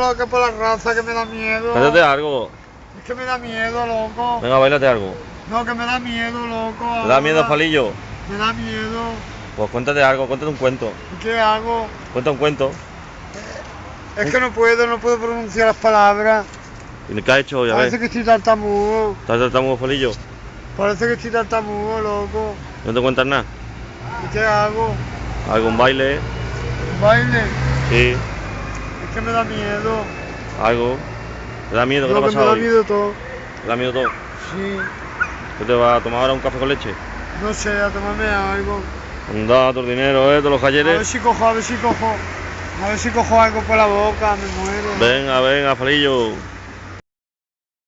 por la, que por la raza, que me da miedo. Cántate algo. Es que me da miedo, loco. Venga, bailate algo. No, que me da miedo, loco. ¿Te da miedo, ahora. Falillo? Me da miedo. Pues cuéntate algo, cuéntate un cuento. ¿Y qué hago? Cuenta un cuento. Es que no puedo, no puedo pronunciar las palabras. ¿Y qué has hecho? Ya Parece ves. que estoy tartamudo. ¿Estás tratando Falillo? Parece que estoy tartamudo, loco. ¿No te cuentas nada? ¿Y qué hago? ¿Algún baile? ¿Un baile? Sí. Es que me da miedo. ¿Algo? ¿Te da miedo? ¿Qué te ha que me pasado da hoy? miedo todo. ¿Te da miedo todo? Sí. ¿Qué te vas a tomar ahora un café con leche? No sé, a tomarme algo. Anda, tu dinero, ¿eh? De los A ver ayeres. si cojo, a ver si cojo. A ver si cojo algo por la boca, me muero. Venga, venga, Falillo.